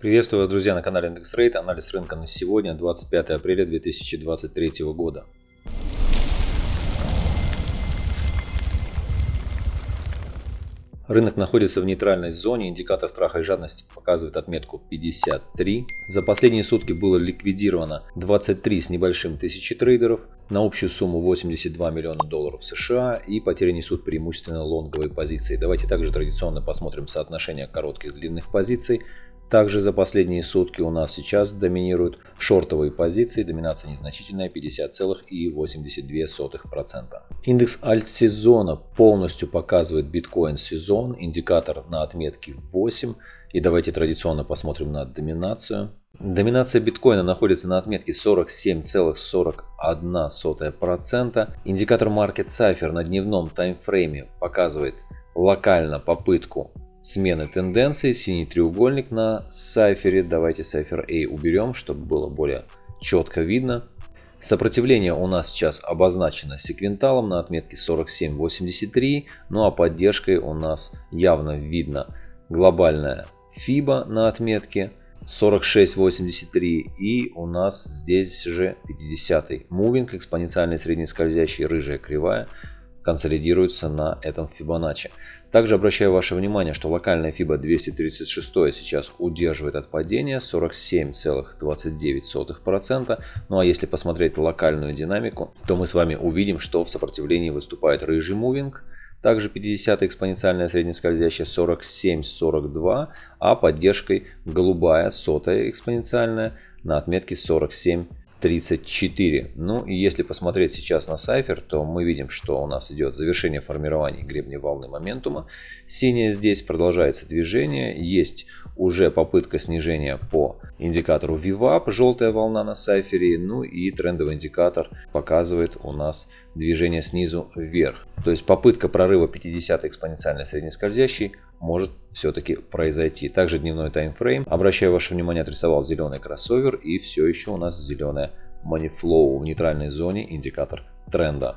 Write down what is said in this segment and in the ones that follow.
Приветствую вас, друзья, на канале Index Rate. Анализ рынка на сегодня, 25 апреля 2023 года. Рынок находится в нейтральной зоне, индикатор страха и жадности показывает отметку 53. За последние сутки было ликвидировано 23 с небольшим тысячи трейдеров на общую сумму 82 миллиона долларов США и потери несут преимущественно лонговые позиции. Давайте также традиционно посмотрим соотношение коротких и длинных позиций. Также за последние сутки у нас сейчас доминируют шортовые позиции, доминация незначительная 50,82%. Индекс альт-сезона полностью показывает биткоин сезон, индикатор на отметке 8. И давайте традиционно посмотрим на доминацию. Доминация биткоина находится на отметке 47,41%. Индикатор Market Cipher на дневном таймфрейме показывает локально попытку смены тенденции, синий треугольник на сайфере. Давайте сайфер A уберем, чтобы было более четко видно. Сопротивление у нас сейчас обозначено секвенталом на отметке 47.83, ну а поддержкой у нас явно видно глобальная FIBA на отметке 46.83 и у нас здесь же 50-й мувинг, экспоненциальный среднескользящий, рыжая кривая консолидируется на этом Fibonacci. Также обращаю ваше внимание, что локальная FIBA 236 сейчас удерживает от падения 47,29%. Ну а если посмотреть локальную динамику, то мы с вами увидим, что в сопротивлении выступает рыжий мувинг, также 50 экспоненциальная среднескользящая 47-42, а поддержкой голубая сотая экспоненциальная на отметке 47 34. Ну и если посмотреть сейчас на сайфер, то мы видим, что у нас идет завершение формирования гребня волны моментума. Синяя здесь продолжается движение. Есть уже попытка снижения по индикатору VWAP, желтая волна на сайфере. Ну и трендовый индикатор показывает у нас движение снизу вверх. То есть попытка прорыва 50 экспоненциальной среднескользящей может все-таки произойти. Также дневной таймфрейм. Обращаю ваше внимание, отрисовал зеленый кроссовер и все еще у нас зеленая flow в нейтральной зоне, индикатор тренда.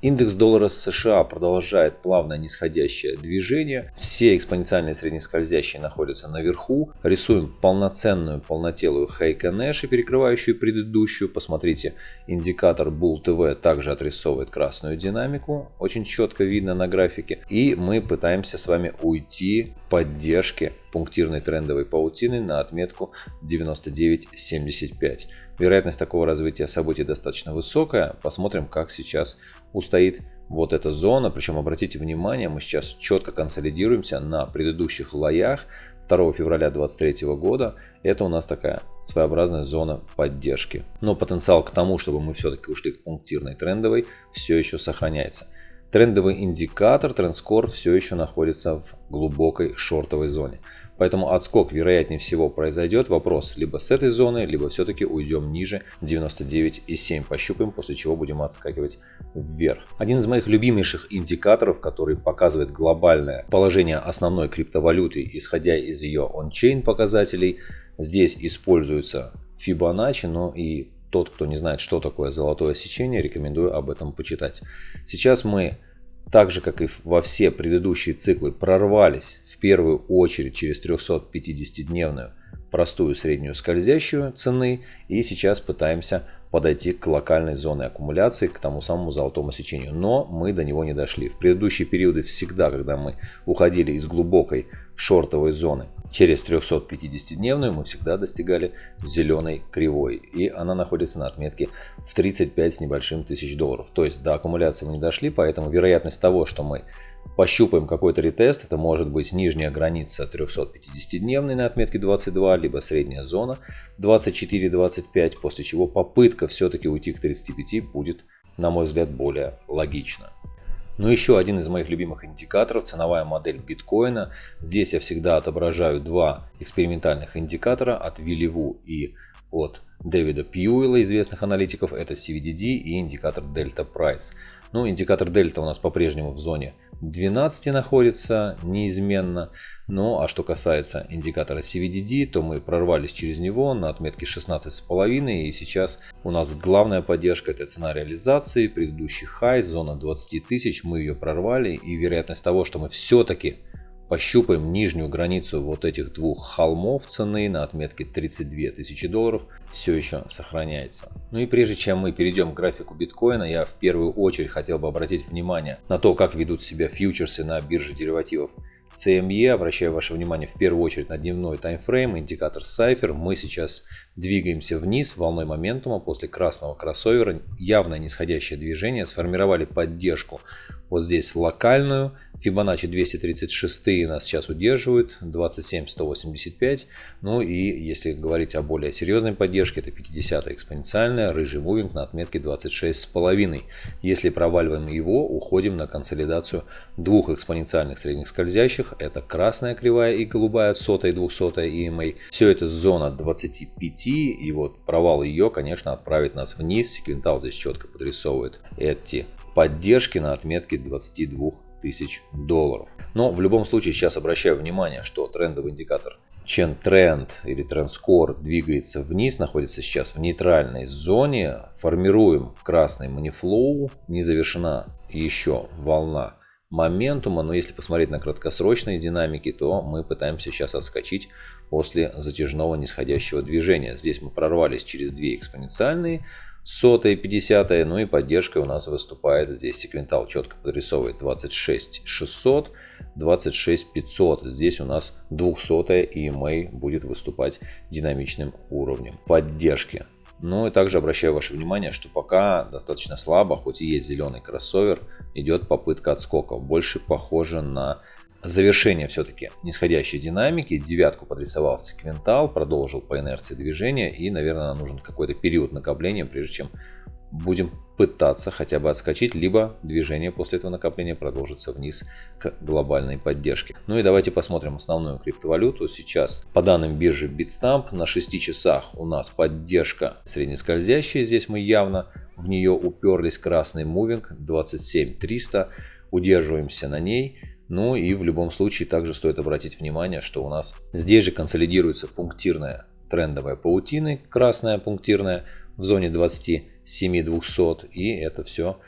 Индекс доллара США продолжает плавное нисходящее движение. Все экспоненциальные среднескользящие находятся наверху. Рисуем полноценную полнотелую Heiken Nash, перекрывающую предыдущую. Посмотрите, индикатор Bull TV также отрисовывает красную динамику. Очень четко видно на графике. И мы пытаемся с вами уйти поддержки пунктирной трендовой паутины на отметку 99.75. Вероятность такого развития событий достаточно высокая. Посмотрим, как сейчас устоит вот эта зона. Причем обратите внимание, мы сейчас четко консолидируемся на предыдущих лоях 2 февраля 2023 года. Это у нас такая своеобразная зона поддержки. Но потенциал к тому, чтобы мы все-таки ушли к пунктирной трендовой, все еще сохраняется. Трендовый индикатор, трендскор все еще находится в глубокой шортовой зоне. Поэтому отскок вероятнее всего произойдет. Вопрос либо с этой зоны, либо все-таки уйдем ниже 99,7. Пощупаем, после чего будем отскакивать вверх. Один из моих любимейших индикаторов, который показывает глобальное положение основной криптовалюты, исходя из ее он-чейн показателей. Здесь используется Fibonacci, но и тот, кто не знает, что такое золотое сечение, рекомендую об этом почитать. Сейчас мы, так же как и во все предыдущие циклы, прорвались в первую очередь через 350-дневную простую среднюю скользящую цены и сейчас пытаемся подойти к локальной зоне аккумуляции, к тому самому золотому сечению. Но мы до него не дошли. В предыдущие периоды всегда, когда мы уходили из глубокой шортовой зоны через 350-дневную, мы всегда достигали зеленой кривой. И она находится на отметке в 35 с небольшим тысяч долларов. То есть до аккумуляции мы не дошли, поэтому вероятность того, что мы пощупаем какой-то ретест, это может быть нижняя граница 350-дневной на отметке 22, либо средняя зона 24-25, после чего попытка все-таки уйти к 35 будет, на мой взгляд, более логична. Ну еще один из моих любимых индикаторов, ценовая модель биткоина. Здесь я всегда отображаю два экспериментальных индикатора от Вилливу и от Дэвида Пьюэлла, известных аналитиков. Это CVDD и индикатор Delta Price. Ну, индикатор Delta у нас по-прежнему в зоне 12 находится неизменно. Ну а что касается индикатора CVDD, то мы прорвались через него на отметке 16,5 и сейчас у нас главная поддержка это цена реализации, предыдущий хай, зона 20 тысяч, мы ее прорвали и вероятность того, что мы все-таки пощупаем нижнюю границу вот этих двух холмов цены на отметке 32 тысячи долларов, все еще сохраняется. Ну и прежде чем мы перейдем к графику биткоина, я в первую очередь хотел бы обратить внимание на то, как ведут себя фьючерсы на бирже деривативов CME, обращаю ваше внимание в первую очередь на дневной таймфрейм, индикатор Cypher. Мы сейчас двигаемся вниз волной моментума после красного кроссовера. Явное нисходящее движение, сформировали поддержку вот здесь локальную. Fibonacci 236 нас сейчас удерживают, 27185. Ну и если говорить о более серьезной поддержке, это 50 экспоненциальная, рыжий мувинг на отметке 26,5. Если проваливаем его, уходим на консолидацию двух экспоненциальных средних скользящих. Это красная кривая и голубая, сотая и двухсотая EMA. Все это зона 25 и вот провал ее, конечно, отправит нас вниз. Секвентал здесь четко подрисовывает эти поддержки на отметке 22 тысяч долларов. Но в любом случае сейчас обращаю внимание, что трендовый индикатор Chen Trend или Score двигается вниз, находится сейчас в нейтральной зоне. Формируем красный манифлоу, не завершена еще волна моментума, но если посмотреть на краткосрочные динамики, то мы пытаемся сейчас отскочить после затяжного нисходящего движения. Здесь мы прорвались через две экспоненциальные, сотая, 50 ну и поддержка у нас выступает здесь. Секвентал четко подрисовывает 26 600, 26 500. Здесь у нас 200 EMA будет выступать динамичным уровнем поддержки. Ну и также обращаю ваше внимание, что пока достаточно слабо, хоть и есть зеленый кроссовер, идет попытка отскоков. Больше похоже на завершение все-таки нисходящей динамики. Девятку подрисовал секвентал, продолжил по инерции движения и, наверное, нам нужен какой-то период накопления, прежде чем будем пытаться хотя бы отскочить, либо движение после этого накопления продолжится вниз к глобальной поддержке. Ну и давайте посмотрим основную криптовалюту. Сейчас по данным биржи Bitstamp на 6 часах у нас поддержка среднескользящая. Здесь мы явно в нее уперлись. Красный мувинг 27300. Удерживаемся на ней. Ну и в любом случае также стоит обратить внимание, что у нас здесь же консолидируется пунктирная трендовая паутина, красная пунктирная в зоне 27 200 и это все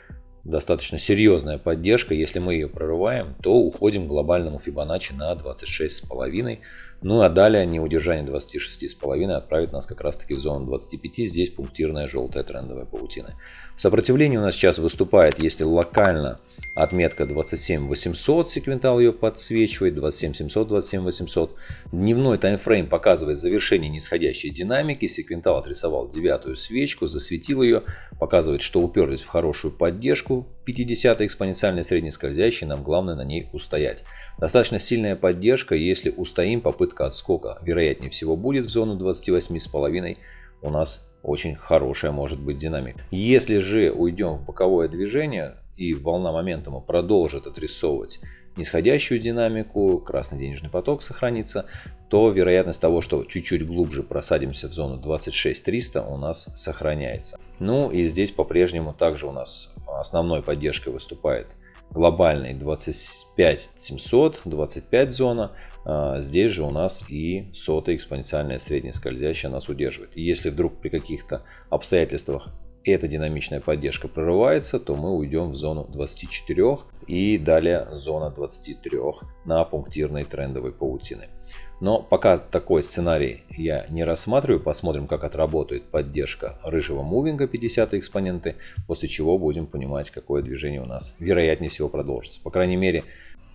достаточно серьезная поддержка. Если мы ее прорываем, то уходим к глобальному Fibonacci на 26,5. Ну а далее неудержание 26,5 отправит нас как раз таки в зону 25. Здесь пунктирная желтая трендовая паутина. В сопротивлении у нас сейчас выступает, если локально Отметка 27800, секвентал ее подсвечивает, 27700, 27800. Дневной таймфрейм показывает завершение нисходящей динамики. Секвентал отрисовал девятую свечку, засветил ее, показывает, что уперлись в хорошую поддержку. 50 экспоненциальной среднескользящей, нам главное на ней устоять. Достаточно сильная поддержка, если устоим, попытка отскока вероятнее всего будет в зону 28,5 у нас очень хорошая может быть динамика. Если же уйдем в боковое движение, и волна моментума продолжит отрисовывать нисходящую динамику, красный денежный поток сохранится, то вероятность того, что чуть-чуть глубже просадимся в зону 26300 у нас сохраняется. Ну и здесь по-прежнему также у нас основной поддержкой выступает глобальный 25700, 25 зона. А, здесь же у нас и сотая экспоненциальная средняя скользящая нас удерживает. И если вдруг при каких-то обстоятельствах эта динамичная поддержка прорывается, то мы уйдем в зону 24 и далее зона 23 на пунктирной трендовой паутины. Но пока такой сценарий я не рассматриваю, посмотрим как отработает поддержка рыжего мувинга 50 экспоненты, после чего будем понимать какое движение у нас вероятнее всего продолжится. По крайней мере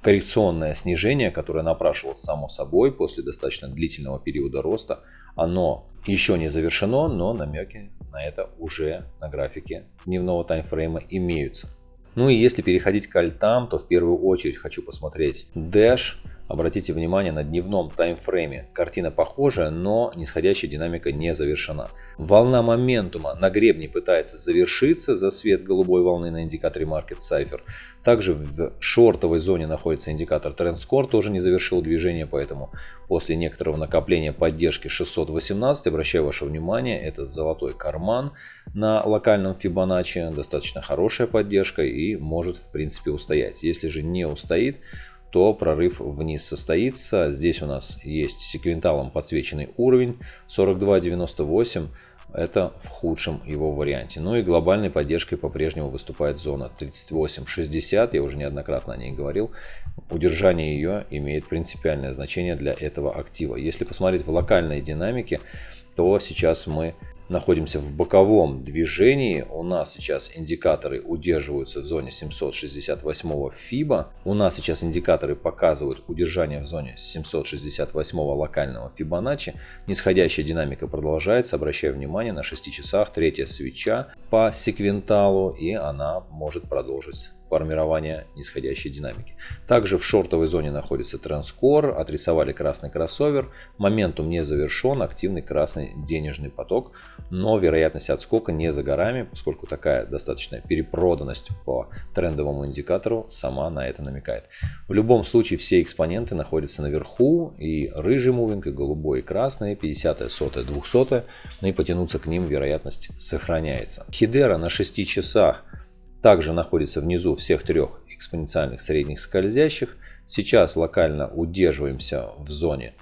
коррекционное снижение, которое напрашивалось само собой после достаточно длительного периода роста, оно еще не завершено, но намеки на это уже на графике дневного таймфрейма имеются. Ну и если переходить к альтам, то в первую очередь хочу посмотреть Dash. Обратите внимание на дневном таймфрейме. Картина похожая, но нисходящая динамика не завершена. Волна моментума на гребне пытается завершиться за свет голубой волны на индикаторе Market Cipher. Также в шортовой зоне находится индикатор Trend Score, тоже не завершил движение, поэтому после некоторого накопления поддержки 618, обращаю ваше внимание, это золотой карман на локальном Fibonacci, достаточно хорошая поддержка и может в принципе устоять. Если же не устоит, то прорыв вниз состоится. Здесь у нас есть секвенталом подсвеченный уровень 42.98. это в худшем его варианте. Ну и глобальной поддержкой по-прежнему выступает зона 3860, я уже неоднократно о ней говорил. Удержание ее имеет принципиальное значение для этого актива. Если посмотреть в локальной динамике, то сейчас мы находимся в боковом движении. У нас сейчас индикаторы удерживаются в зоне 768 FIBA. У нас сейчас индикаторы показывают удержание в зоне 768 локального Fibonacci. Нисходящая динамика продолжается. Обращаю внимание на 6 часах третья свеча по секвенталу и она может продолжить формирования нисходящей динамики. Также в шортовой зоне находится Транскор, отрисовали красный кроссовер, моментум не завершен, активный красный денежный поток, но вероятность отскока не за горами, поскольку такая достаточная перепроданность по трендовому индикатору сама на это намекает. В любом случае все экспоненты находятся наверху, и рыжий мувинг, и голубой, и красный, 50, 100, 200, ну и потянуться к ним вероятность сохраняется. Хидера на 6 часах также находится внизу всех трех экспоненциальных средних скользящих. Сейчас локально удерживаемся в зоне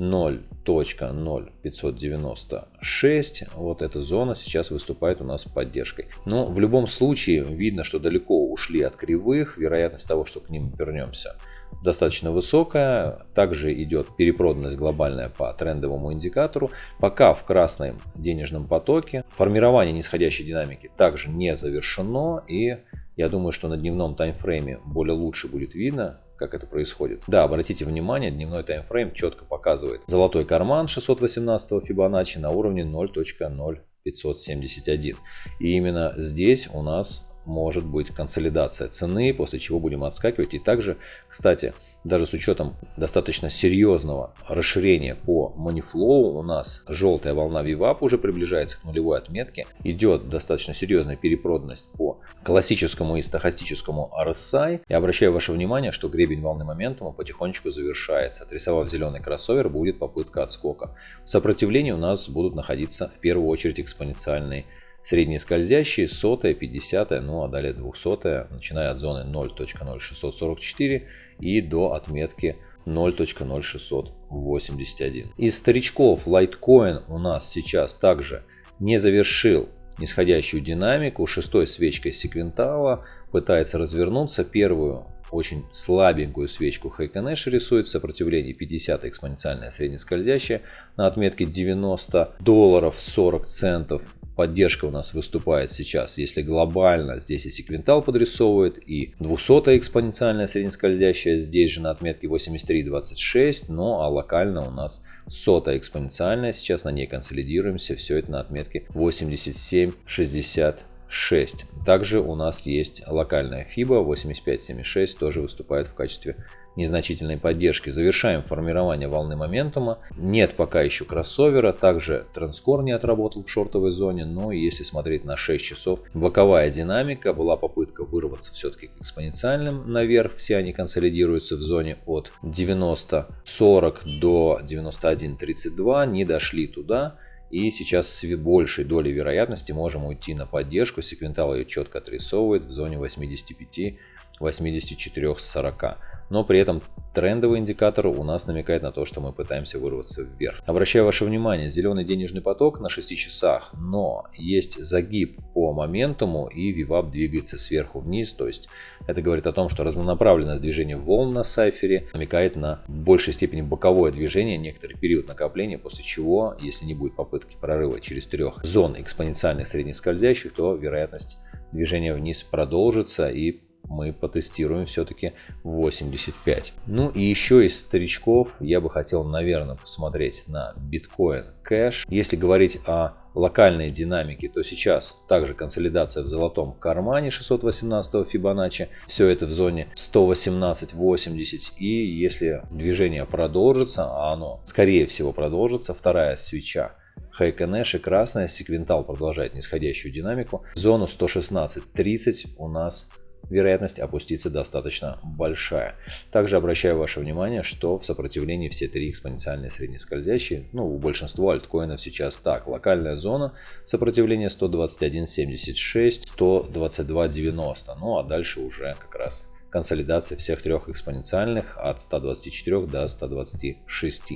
0.0596. Вот эта зона сейчас выступает у нас поддержкой. Но в любом случае видно, что далеко ушли от кривых. Вероятность того, что к ним вернемся, достаточно высокая. Также идет перепроданность глобальная по трендовому индикатору. Пока в красном денежном потоке. Формирование нисходящей динамики также не завершено. И я думаю, что на дневном таймфрейме более лучше будет видно, как это происходит. Да, обратите внимание, дневной таймфрейм четко показывает золотой карман 618 Фибоначчи на уровне 0.0571. И именно здесь у нас может быть консолидация цены, после чего будем отскакивать. И также, кстати, даже с учетом достаточно серьезного расширения по Moneyflow, у нас желтая волна VWAP уже приближается к нулевой отметке. Идет достаточно серьезная перепроданность по классическому и стахастическому RSI. Я обращаю ваше внимание, что гребень волны моментума потихонечку завершается. Отрисовав зеленый кроссовер, будет попытка отскока. В сопротивлении у нас будут находиться в первую очередь экспоненциальные Средние скользящие, сотая, 50, ну а далее 200, начиная от зоны 0.0644 и до отметки 0.0681. Из старичков Litecoin у нас сейчас также не завершил нисходящую динамику. Шестой свечкой секвентала пытается развернуться. Первую очень слабенькую свечку Хайконеш рисует в сопротивлении 50 экспоненциальная среднескользящая на отметке 90 долларов 40 центов поддержка у нас выступает сейчас, если глобально здесь и секвентал подрисовывает, и 200 экспоненциальная среднескользящая здесь же на отметке 83.26, ну а локально у нас 100 экспоненциальная, сейчас на ней консолидируемся, все это на отметке 87.60. 6. Также у нас есть локальная FIBA 8576, тоже выступает в качестве незначительной поддержки. Завершаем формирование волны моментума. Нет пока еще кроссовера. Также транскор не отработал в шортовой зоне. Но если смотреть на 6 часов, боковая динамика. Была попытка вырваться все-таки к экспоненциальным наверх. Все они консолидируются в зоне от 90-40 до 91-32. Не дошли туда. И сейчас с большей долей вероятности можем уйти на поддержку. Секвентал ее четко отрисовывает в зоне 85 84-40. Но при этом трендовый индикатор у нас намекает на то, что мы пытаемся вырваться вверх. Обращаю ваше внимание, зеленый денежный поток на 6 часах, но есть загиб по моментуму и VWAP двигается сверху вниз. То есть это говорит о том, что разнонаправленность движения волн на сайфере намекает на большей степени боковое движение, некоторый период накопления, после чего, если не будет попытки прорыва через трех зон экспоненциальных среднескользящих, то вероятность движения вниз продолжится и мы потестируем все-таки 85. Ну и еще из старичков я бы хотел, наверное, посмотреть на биткоин кэш. Если говорить о локальной динамике, то сейчас также консолидация в золотом кармане 618 Фибоначчи. Все это в зоне 118.80. И если движение продолжится, а оно скорее всего продолжится, вторая свеча Хайконеш и красная секвентал продолжает нисходящую динамику. Зону 116.30 у нас вероятность опуститься достаточно большая. Также обращаю ваше внимание, что в сопротивлении все три экспоненциальные среднескользящие, ну у большинства альткоинов сейчас так. Локальная зона сопротивления 121.76, 122.90, ну а дальше уже как раз консолидация всех трех экспоненциальных от 124 до 126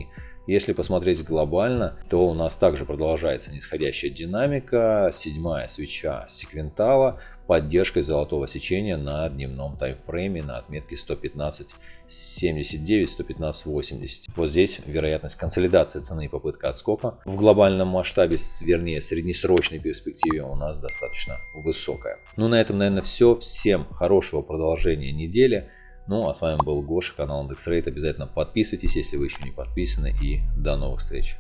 Если посмотреть глобально, то у нас также продолжается нисходящая динамика. Седьмая свеча секвентала, поддержкой золотого сечения на дневном таймфрейме на отметке 115.79, 115.80. Вот здесь вероятность консолидации цены и попытка отскока в глобальном масштабе, вернее среднесрочной перспективе у нас достаточно высокая. Ну на этом, наверное, все. Всем хорошего продолжения недели. Ну, а с вами был Гоша, канал IndexRate. Обязательно подписывайтесь, если вы еще не подписаны. И до новых встреч.